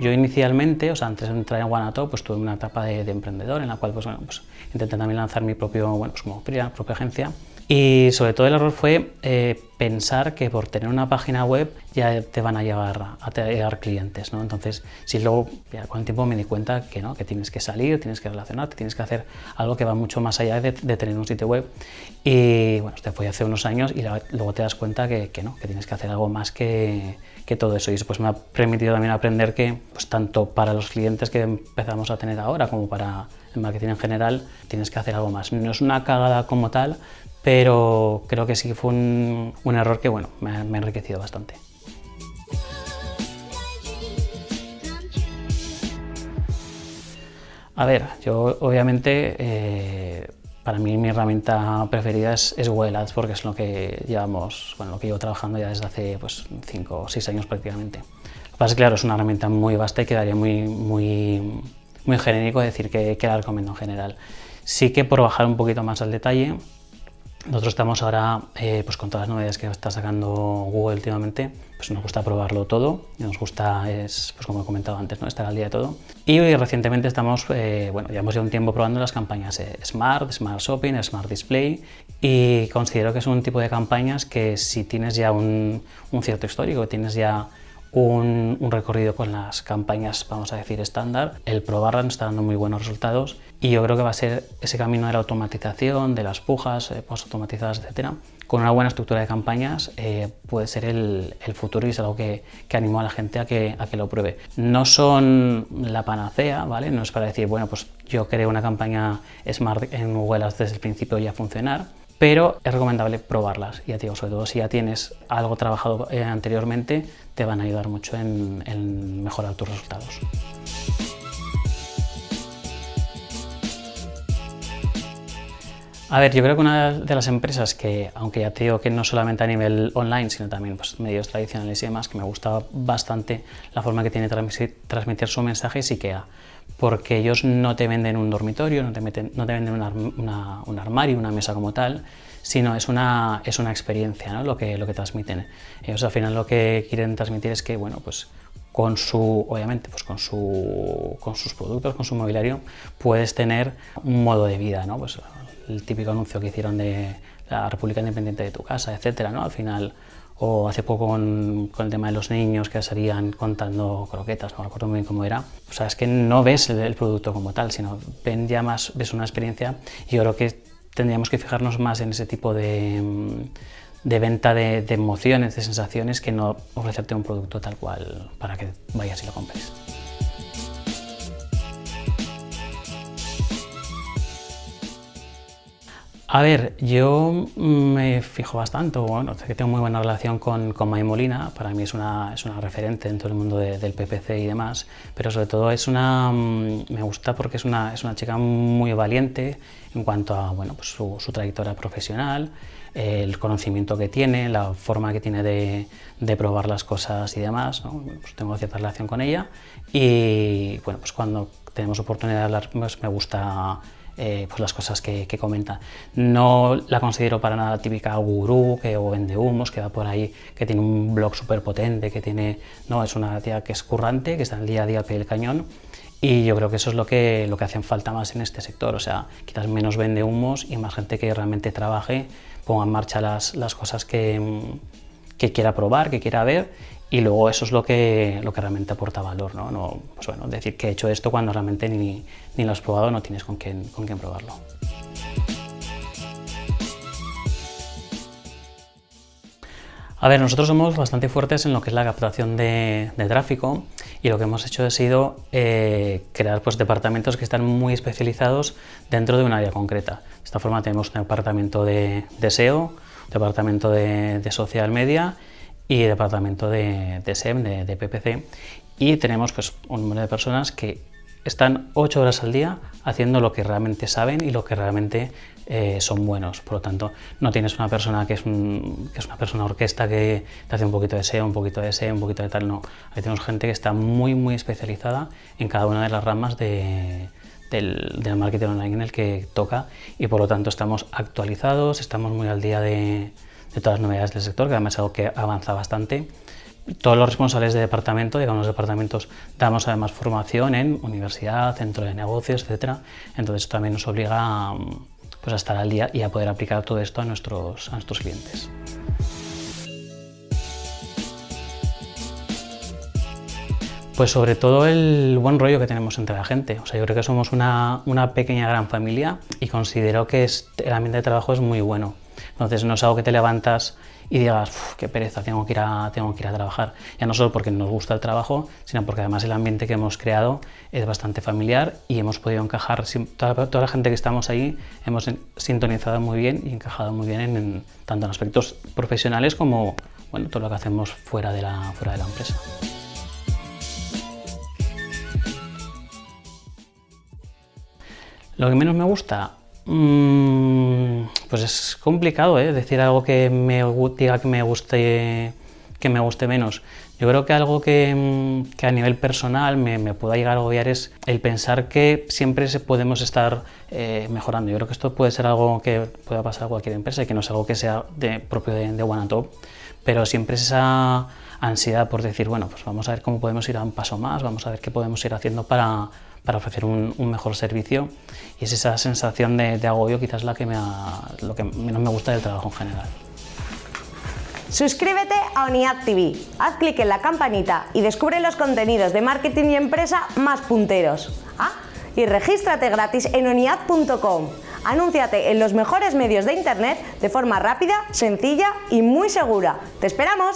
Yo inicialmente, o sea, antes de entrar en Guanato, pues tuve una etapa de, emprendedor en la cual pues, bueno, pues, intenté también lanzar mi propio, bueno, pues como propia agencia. Y sobre todo el error fue eh, pensar que por tener una página web ya te van a llegar a llegar clientes, ¿no? Entonces, si luego ya con el tiempo me di cuenta que no, que tienes que salir, tienes que relacionarte, tienes que hacer algo que va mucho más allá de, tener un sitio web. Y bueno, esto fue hace unos años y luego te das cuenta que, que no, que tienes que hacer algo más que, que todo eso. Y eso pues me ha permitido también aprender que pues tanto para los clientes que empezamos a tener ahora como para el marketing en general, tienes que hacer algo más. No es una cagada como tal, pero creo que sí fue un, error que bueno, me, ha enriquecido bastante. A ver, yo obviamente eh, para mí mi herramienta preferida es, Google Ads porque es lo que llevamos, bueno, lo que llevo trabajando ya desde hace pues 5 o 6 años prácticamente. Lo que pasa es que claro, es una herramienta muy vasta y quedaría muy, muy, muy genérico decir que, que la recomiendo en general. Sí que por bajar un poquito más al detalle, nosotros estamos ahora, eh, pues con todas las novedades que está sacando Google últimamente, pues nos gusta probarlo todo, nos gusta, es, pues como he comentado antes, ¿no? estar al día de todo. Y recientemente estamos, eh, bueno, ya hemos llevado un tiempo probando las campañas eh, Smart, Smart Shopping, Smart Display y considero que es un tipo de campañas que si tienes ya un, un cierto histórico, tienes ya un, recorrido con las campañas, vamos a decir, estándar. El probarlas nos está dando muy buenos resultados y yo creo que va a ser ese camino de la automatización, de las pujas eh, post-automatizadas, etcétera. Con una buena estructura de campañas eh, puede ser el, futuro y es algo que, que animo a la gente a que, a que lo pruebe. No son la panacea, ¿vale? No es para decir, bueno, pues yo creo una campaña Smart en Google desde el principio ya funcionar, pero es recomendable probarlas, ya digo, sobre todo si ya tienes algo trabajado eh, anteriormente, te van a ayudar mucho en, mejorar tus resultados. A ver, yo creo que una de las empresas que, aunque ya te digo que no solamente a nivel online, sino también pues, medios tradicionales y demás, que me gusta bastante la forma que tiene transmitir, transmitir su mensaje es IKEA porque ellos no te venden un dormitorio, no te, no te venden un armario, una mesa como tal, sino es una, es una experiencia ¿no? lo, que, lo que transmiten. Ellos al final lo que quieren transmitir es que, bueno, pues con su, obviamente, pues con, su, con sus productos, con su mobiliario, puedes tener un modo de vida, ¿no? Pues el típico anuncio que hicieron de la República Independiente de tu casa, etcétera, ¿no? Al final o hace poco con, el tema de los niños que salían contando croquetas, no recuerdo muy bien cómo era, o sea, es que no ves el, producto como tal, sino ven más, ves una experiencia y yo creo que tendríamos que fijarnos más en ese tipo de, de venta de, de emociones, de sensaciones, que no ofrecerte un producto tal cual para que vayas y lo compres. A ver, yo me fijo bastante, bueno, que tengo muy buena relación con, con May Molina, para mí es una, es una referente en todo el mundo del PPC y demás, pero sobre todo es una, mm, me gusta porque es una, es una chica muy valiente en cuanto a bueno, pues su, trayectoria profesional, el conocimiento que tiene, la forma que tiene de, de probar las cosas y demás, pues tengo cierta relación con ella y bueno, pues cuando tenemos oportunidad de hablar pues me gusta eh, pues las cosas que, comenta. No la considero para nada típica gurú que, o vende humos, que va por ahí, que tiene un blog súper potente, que tiene... No, es una tía que es currante, que está en el día a día al pie del cañón y yo creo que eso es lo que, lo que hacen falta más en este sector, o sea, quizás menos vende humos y más gente que realmente trabaje, ponga en marcha las, las cosas que, que quiera probar, que quiera ver y luego eso es lo que, lo que realmente aporta valor, ¿no? no pues bueno, decir que he hecho esto cuando realmente ni, ni lo has probado, no tienes con quién, con quién probarlo. A ver, nosotros somos bastante fuertes en lo que es la captación de, tráfico y lo que hemos hecho ha sido eh, crear pues, departamentos que están muy especializados dentro de un área concreta. De esta forma tenemos un departamento de, SEO, un departamento de, de social media y departamento de, de SEM, de, PPC, y tenemos pues, un número de personas que están ocho horas al día haciendo lo que realmente saben y lo que realmente eh, son buenos. Por lo tanto, no tienes una persona que es, que es, una persona orquesta que te hace un poquito de SEO, un poquito de SEO, un poquito de tal, no. Ahí tenemos gente que está muy, muy especializada en cada una de las ramas de, del, del, marketing online en el que toca y por lo tanto estamos actualizados, estamos muy al día de, de todas las novedades del sector, que además es algo que avanza bastante. todos los responsables de departamento, digamos los departamentos, damos además formación en universidad, centro de negocios, etcétera. Entonces esto también nos obliga a, pues, a estar al día y a poder aplicar todo esto a nuestros, a nuestros clientes. Pues sobre todo el buen rollo que tenemos entre la gente. O sea, yo creo que somos una, una pequeña gran familia y considero que el ambiente de trabajo es muy bueno. Entonces no es algo que te levantas y digas, qué pereza, tengo que, ir a, tengo que ir a trabajar. Ya no solo porque nos gusta el trabajo, sino porque además el ambiente que hemos creado es bastante familiar y hemos podido encajar, toda, toda la gente que estamos ahí hemos sintonizado muy bien y encajado muy bien en, tanto en aspectos profesionales como bueno, todo lo que hacemos fuera de la, fuera de la empresa. Lo que menos me gusta, mm, pues es complicado ¿eh? decir algo que me diga que me guste que me guste menos. Yo creo que algo que, mm, que a nivel personal me, me, pueda llegar a agobiar es el pensar que siempre podemos estar eh, mejorando. Yo creo que esto puede ser algo que pueda pasar a cualquier empresa y que no es algo que sea de, propio de, de One Top, pero siempre es esa ansiedad por decir, bueno, pues vamos a ver cómo podemos ir a un paso más, vamos a ver qué podemos ir haciendo para, para ofrecer un, mejor servicio y es esa sensación de, de agobio quizás la que me ha, lo que menos me gusta del trabajo en general. Suscríbete a ONIAD TV, haz clic en la campanita y descubre los contenidos de marketing y empresa más punteros. Ah, y regístrate gratis en oniad.com. Anúnciate en los mejores medios de internet de forma rápida, sencilla y muy segura. ¡Te esperamos!